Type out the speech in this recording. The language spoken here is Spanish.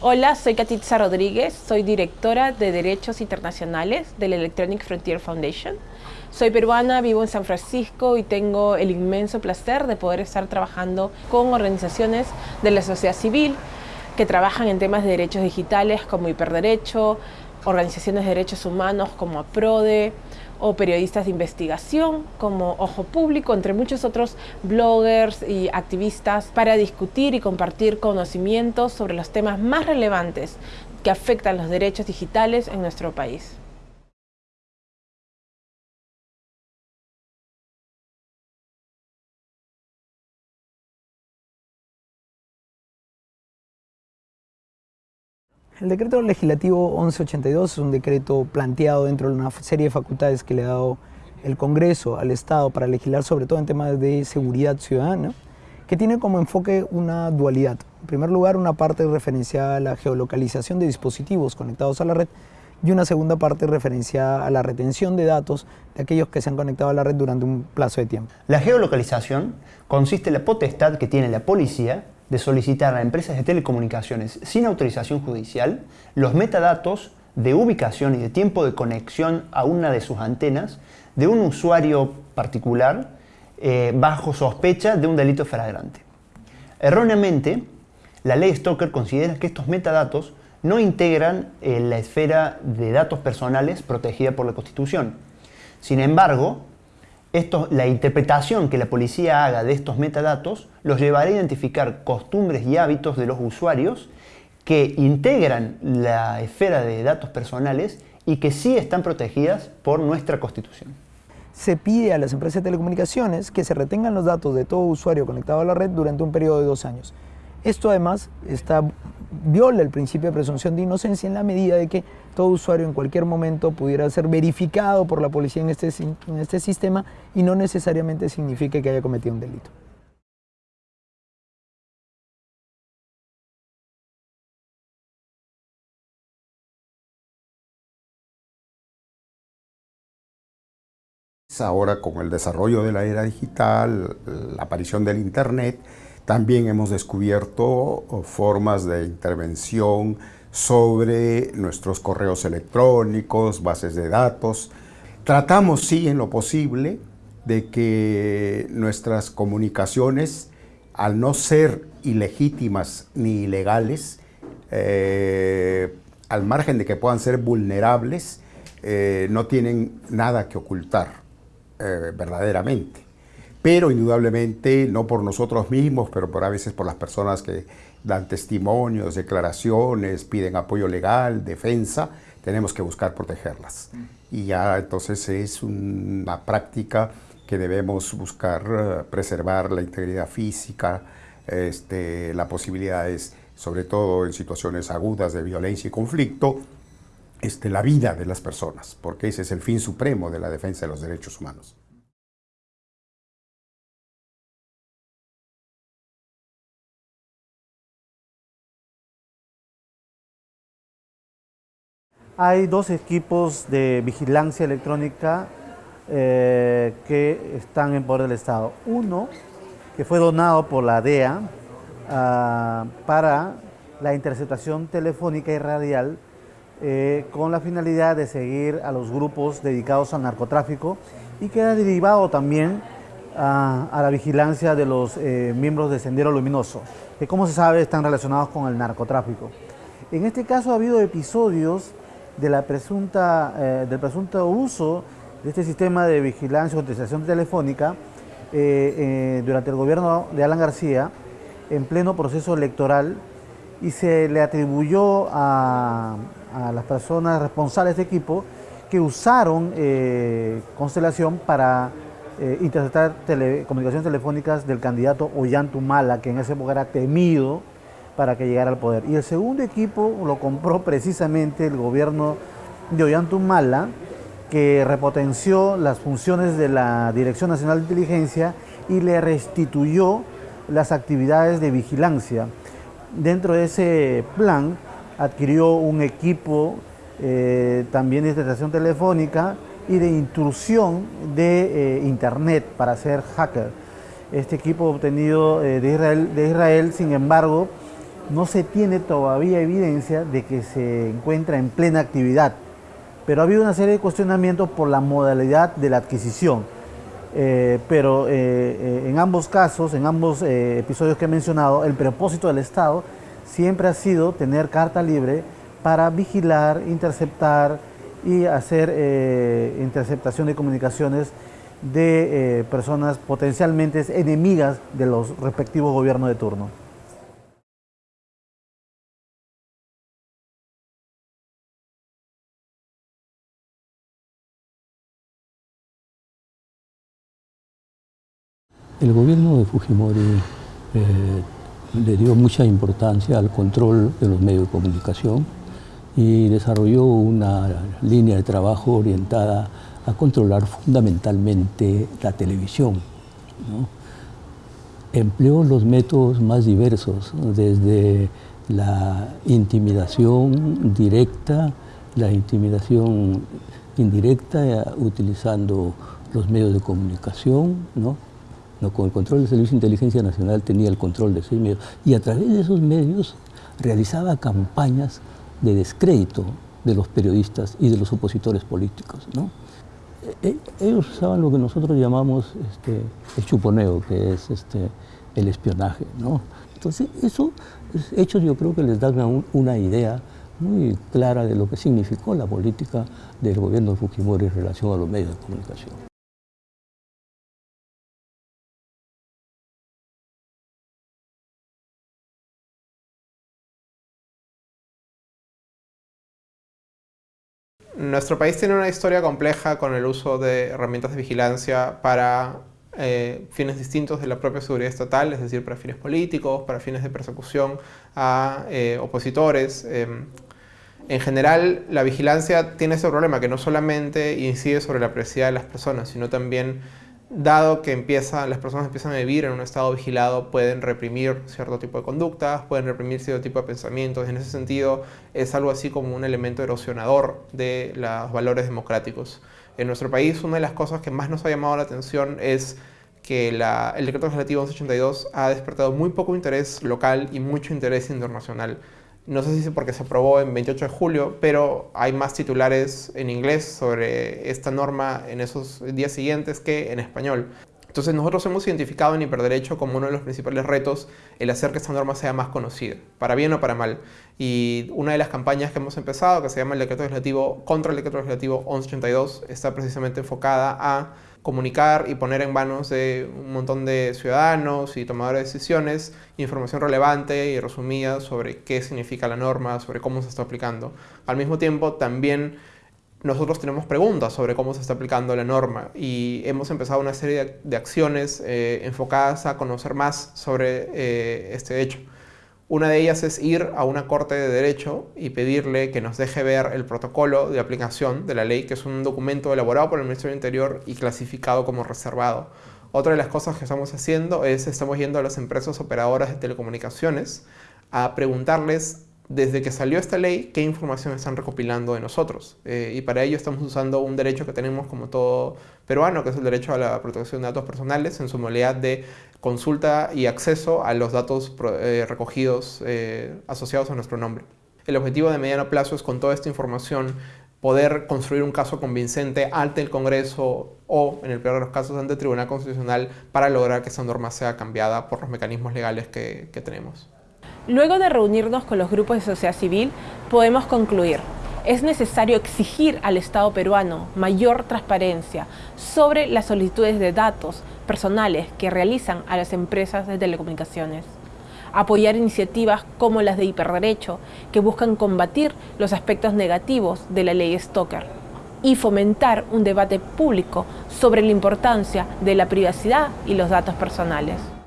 Hola, soy Katitza Rodríguez, soy directora de Derechos Internacionales del Electronic Frontier Foundation. Soy peruana, vivo en San Francisco y tengo el inmenso placer de poder estar trabajando con organizaciones de la sociedad civil que trabajan en temas de derechos digitales como Hiperderecho, organizaciones de derechos humanos como APRODE o periodistas de investigación como Ojo Público, entre muchos otros bloggers y activistas para discutir y compartir conocimientos sobre los temas más relevantes que afectan los derechos digitales en nuestro país. El decreto legislativo 1182 es un decreto planteado dentro de una serie de facultades que le ha dado el Congreso al Estado para legislar sobre todo en temas de seguridad ciudadana, que tiene como enfoque una dualidad. En primer lugar, una parte referenciada a la geolocalización de dispositivos conectados a la red y una segunda parte referenciada a la retención de datos de aquellos que se han conectado a la red durante un plazo de tiempo. La geolocalización consiste en la potestad que tiene la policía de solicitar a empresas de telecomunicaciones sin autorización judicial los metadatos de ubicación y de tiempo de conexión a una de sus antenas de un usuario particular eh, bajo sospecha de un delito flagrante. Erróneamente, la ley Stoker considera que estos metadatos no integran eh, la esfera de datos personales protegida por la Constitución. Sin embargo, esto, la interpretación que la policía haga de estos metadatos los llevará a identificar costumbres y hábitos de los usuarios que integran la esfera de datos personales y que sí están protegidas por nuestra Constitución. Se pide a las empresas de telecomunicaciones que se retengan los datos de todo usuario conectado a la red durante un periodo de dos años. Esto además está, viola el principio de presunción de inocencia en la medida de que todo usuario en cualquier momento pudiera ser verificado por la policía en este, en este sistema y no necesariamente significa que haya cometido un delito. Ahora con el desarrollo de la era digital, la aparición del Internet, también hemos descubierto formas de intervención sobre nuestros correos electrónicos, bases de datos. Tratamos, sí, en lo posible, de que nuestras comunicaciones, al no ser ilegítimas ni ilegales, eh, al margen de que puedan ser vulnerables, eh, no tienen nada que ocultar eh, verdaderamente pero indudablemente no por nosotros mismos, pero por a veces por las personas que dan testimonios, declaraciones, piden apoyo legal, defensa, tenemos que buscar protegerlas. Y ya entonces es una práctica que debemos buscar eh, preservar la integridad física, este, la posibilidad es, sobre todo en situaciones agudas de violencia y conflicto, este, la vida de las personas, porque ese es el fin supremo de la defensa de los derechos humanos. Hay dos equipos de vigilancia electrónica eh, que están en poder del Estado. Uno, que fue donado por la DEA ah, para la interceptación telefónica y radial eh, con la finalidad de seguir a los grupos dedicados al narcotráfico y que ha derivado también a la vigilancia de los eh, miembros de Sendero Luminoso, que como se sabe están relacionados con el narcotráfico. En este caso ha habido episodios de presunta, eh, del presunto uso de este sistema de vigilancia o utilización telefónica durante el gobierno de Alan García en pleno proceso electoral y se le atribuyó a, las personas responsables de equipo que usaron Constelación para interceptar comunicaciones telefónicas del candidato Ollantumala, que en ese época era temido para que llegara al poder. Y el segundo equipo lo compró precisamente el gobierno de Ollantumala, que repotenció las funciones de la Dirección Nacional de Inteligencia y le restituyó las actividades de vigilancia. Dentro de ese plan adquirió un equipo eh, también de interceptación telefónica y de intrusión de eh, Internet para ser hacker. Este equipo obtenido eh, de, Israel, de Israel, sin embargo, no se tiene todavía evidencia de que se encuentra en plena actividad, pero ha habido una serie de cuestionamientos por la modalidad de la adquisición. Pero en ambos casos, en ambos episodios que he mencionado, el propósito del Estado siempre ha sido tener carta libre para vigilar, interceptar y hacer interceptación de comunicaciones de personas potencialmente enemigas de los respectivos gobiernos de turno. El gobierno de Fujimori eh, le dio mucha importancia al control de los medios de comunicación y desarrolló una línea de trabajo orientada a controlar fundamentalmente la televisión. Empleó los métodos más diversos, desde la intimidación directa, la intimidación indirecta, utilizando los medios de comunicación. Con el control del Servicio de Inteligencia Nacional tenía el control de esos medios y a través de esos medios realizaba campañas de descrédito de los periodistas y de los opositores políticos. E, e, ellos usaban lo que nosotros llamamos este, el chuponeo, que es este, el espionaje. Entonces, esos hechos yo creo que les dan una idea muy clara de lo que significó la política del gobierno de Fujimori en relación a los medios de comunicación. Nuestro país tiene una historia compleja con el uso de herramientas de vigilancia para eh, fines distintos de la propia seguridad estatal, es decir, para fines políticos, para fines de persecución a eh, opositores. Em, en general, la vigilancia tiene ese problema que no solamente incide sobre la privacidad de las personas, sino también dado que las personas empiezan a vivir en un estado vigilado, pueden reprimir cierto tipo de conductas, pueden reprimir cierto tipo de pensamientos. En ese sentido, es algo así como un elemento erosionador de los valores democráticos. En nuestro país, una de las cosas que más nos ha llamado la atención es que el decreto legislativo 1182 ha despertado muy poco interés local y mucho interés internacional. No sé si es porque se aprobó en 28 de julio, pero hay más titulares en inglés sobre esta norma en esos días siguientes que en español. Entonces nosotros hemos identificado en Hiperderecho como uno de los principales retos el hacer que esta norma sea más conocida, para bien o para mal. Y una de las campañas que hemos empezado, que se llama el decreto legislativo contra el decreto legislativo 1182, está precisamente enfocada a comunicar y poner en manos de un montón de ciudadanos y tomadores de decisiones información relevante y resumida sobre qué significa la norma, sobre cómo se está aplicando. Al mismo tiempo, también nosotros tenemos preguntas sobre cómo se está aplicando la norma y hemos empezado una serie de, acciones eh, enfocadas a conocer más sobre eh, este hecho. Una de ellas es ir a una corte de derecho y pedirle que nos deje ver el protocolo de aplicación de la ley, que es un documento elaborado por el Ministerio del Interior y clasificado como reservado. Otra de las cosas que estamos haciendo es, estamos yendo a las empresas operadoras de telecomunicaciones a preguntarles desde que salió esta ley, qué información están recopilando de nosotros. Eh, y para ello estamos usando un derecho que tenemos como todo peruano, que es el derecho a la protección de datos personales en su modalidad de consulta y acceso a los datos eh, recogidos eh, asociados a nuestro nombre. El objetivo de mediano plazo es con toda esta información poder construir un caso convincente ante el Congreso o, en el peor de los casos, ante el Tribunal Constitucional para lograr que esa norma sea cambiada por los mecanismos legales que tenemos. Luego de reunirnos con los grupos de sociedad civil, podemos concluir es necesario exigir al Estado peruano mayor transparencia sobre las solicitudes de datos personales que realizan a las empresas de telecomunicaciones. Apoyar iniciativas como las de hiperderecho que buscan combatir los aspectos negativos de la ley Stoker y fomentar un debate público sobre la importancia de la privacidad y los datos personales.